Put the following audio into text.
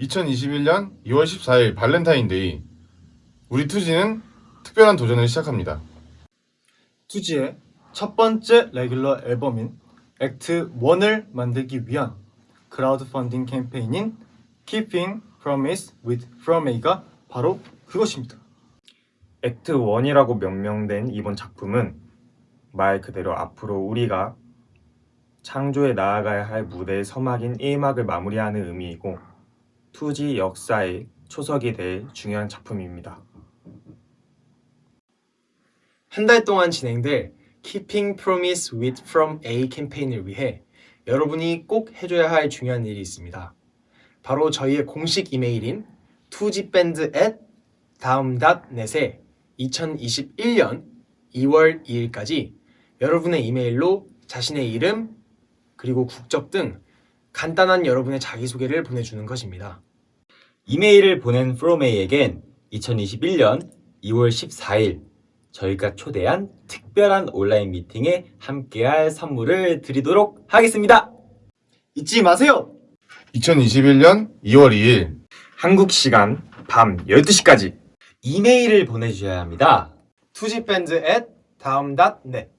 2021년 2월 14일 발렌타인데이 우리 투지는 특별한 도전을 시작합니다. 투지의 첫 번째 regular 앨범인 Act 1을 만들기 위한 크라우드 펀딩 캠페인인 Keeping Promise with From A가 바로 그것입니다. Act 1이라고 명명된 이번 작품은 말 그대로 앞으로 우리가 창조에 나아가야 할 무대의 서막인 1막을 마무리하는 의미이고 투지 역사의 초석이 될 중요한 작품입니다. 한 달 동안 진행될 Keeping Promise with From A 캠페인을 위해 여러분이 꼭 해줘야 할 중요한 일이 있습니다. 바로 저희의 공식 이메일인 투지밴드 at 다음.net에 2021년 2월 2일까지 여러분의 이메일로 자신의 이름 그리고 국적 등 간단한 여러분의 자기소개를 보내주는 것입니다. 이메일을 보낸 프로메이에겐 2021년 2월 14일 저희가 초대한 특별한 온라인 미팅에 함께할 선물을 드리도록 하겠습니다. 잊지 마세요! 2021년 2월 2일 한국 시간 밤 12시까지 이메일을 보내주셔야 합니다. 투지밴드 at 다음.net